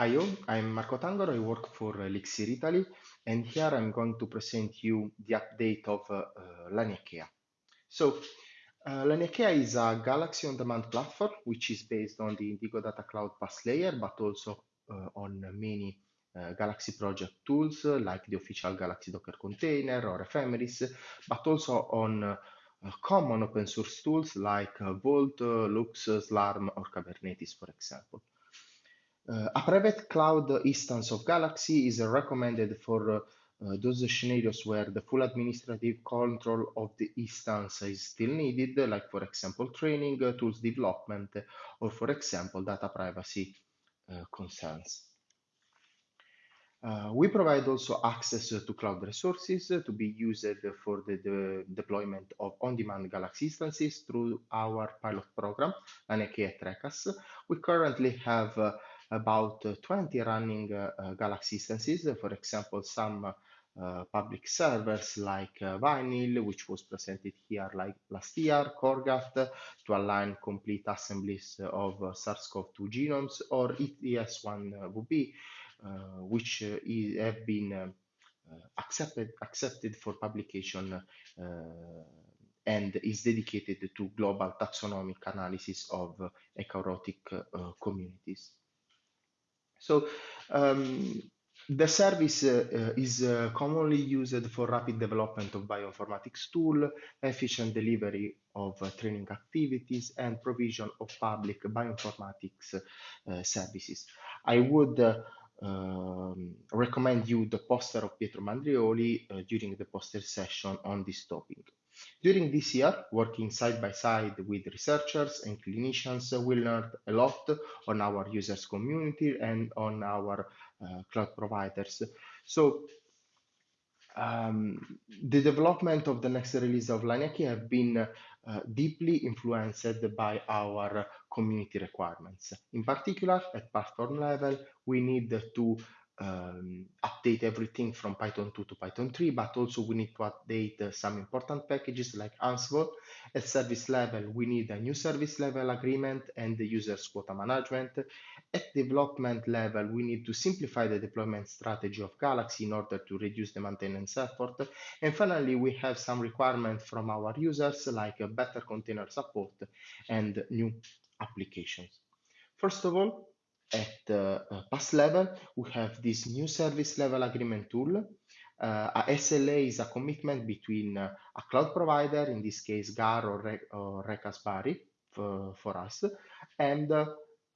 Hi. I'm Marco Tangaro. I work for Elixir Italy, and here I'm going to present you the update of uh, uh, Laniakea. So, uh, Laniakea is a Galaxy on-demand platform, which is based on the Indigo Data Cloud PaaS layer, but also uh, on many uh, Galaxy project tools uh, like the official Galaxy Docker container or Ephemeris, but also on common open source tools like Vault, LUKS, SLURM, or Kubernetes, for example. Uh, a private cloud instance of Galaxy is recommended for uh, those scenarios where the full administrative control of the instance is still needed, like for example training, uh, tools development, or for example data privacy uh, concerns. Uh, we provide also access to cloud resources to be used for the, deployment of on-demand Galaxy instances through our pilot program, Laniakea ReCaS. We currently have uh, about 20 running uh, Galaxy instances, for example, some uh, public servers like uh, Vinyl, which was presented here like last year, CorGAT to align complete assemblies of uh, SARS-CoV-2 genomes, or ITSoneWB, uh, which uh, is, have been accepted, accepted for publication and is dedicated to global taxonomic analysis of eukaryotic communities. So um, the service uh, is uh, commonly used for rapid development of bioinformatics tool, efficient delivery of uh, training activities, and provision of public bioinformatics uh, services. I would uh, um, recommend you the poster of Pietro Mandrioli uh, during the poster session on this topic. During this year, working side by side with researchers and clinicians, we learned a lot on our users community and on our uh, cloud providers. So um, the development of the next release of Laniakea have been uh, deeply influenced by our community requirements. In particular, at platform level, we need to um, update everything from Python 2 to Python 3, but also we need to update uh, some important packages like Ansible. At service level, we need a new service level agreement and the user's quota management. At development level, we need to simplify the deployment strategy of Galaxy in order to reduce the maintenance effort. And finally, we have some requirements from our users like better container support and new applications. First of all, at the uh, PaaS level, we have this new service level agreement tool. Uh, a SLA is a commitment between uh, a cloud provider, in this case GARR or, Re or for, for us, and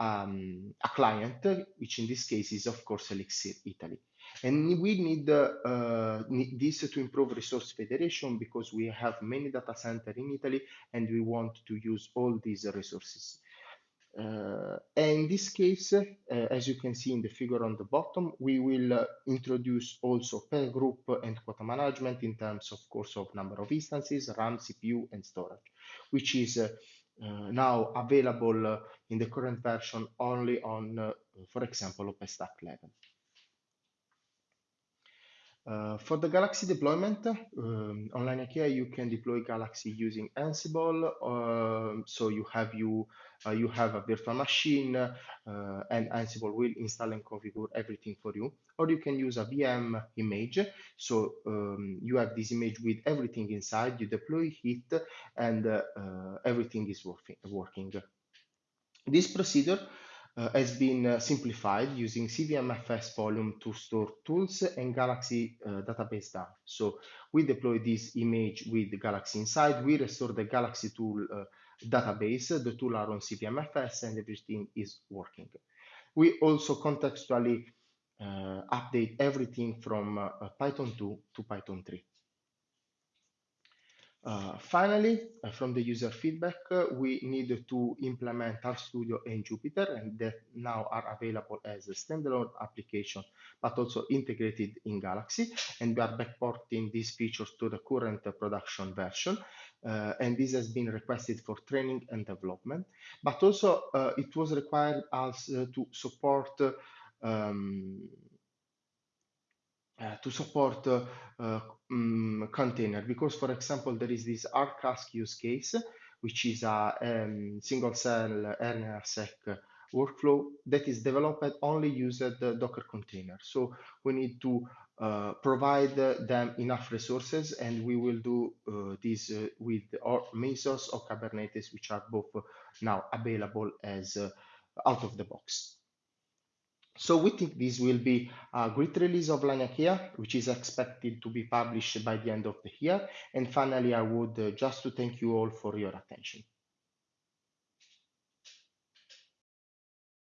um, a client, which in this case is of course Elixir Italy. And we need, uh, need, this to improve resource federation because we have many data centers in Italy and we want to use all these resources. Uh, and in this case, uh, as you can see in the figure on the bottom, we will uh, introduce also per group and quota management in terms, of course, of number of instances, RAM, CPU, and storage, which is uh, uh, now available uh, in the current version only on, for example, OpenStack level. Uh, for the Galaxy deployment, um, on Laniakea, you can deploy Galaxy using Ansible. Uh, so you have you uh, you have a virtual machine, uh, and Ansible will install and configure everything for you. Or you can use a VM image. So um, you have this image with everything inside. You deploy it, and uh, everything is working. Working. This procedure uh, has been uh, simplified using CVMFS volume to store tools and Galaxy uh, database down. So we deploy this image with Galaxy inside. We restore the Galaxy tool uh, database. The tool are on CVMFS and everything is working. We also contextually uh, update everything from uh, Python 2 to Python 3. Uh, finally, uh, from the user feedback, uh, we need to implement RStudio and Jupyter, and that now are available as a standalone application, but also integrated in Galaxy. And we are backporting these features to the current production version. Uh, and this has been requested for training and development. But also, uh, it was required us to support um, to support uh, um, container because, for example, there is this rCASC use case, which is a um, single cell RNA-seq workflow that is developed only the Docker container. So we need to uh, provide them enough resources and we will do uh, this uh, with Mesos or Kubernetes, which are both now available as out of the box. So we think this will be a great release of Laniakea, which is expected to be published by the end of the year. And finally, I would uh, just to thank you all for your attention.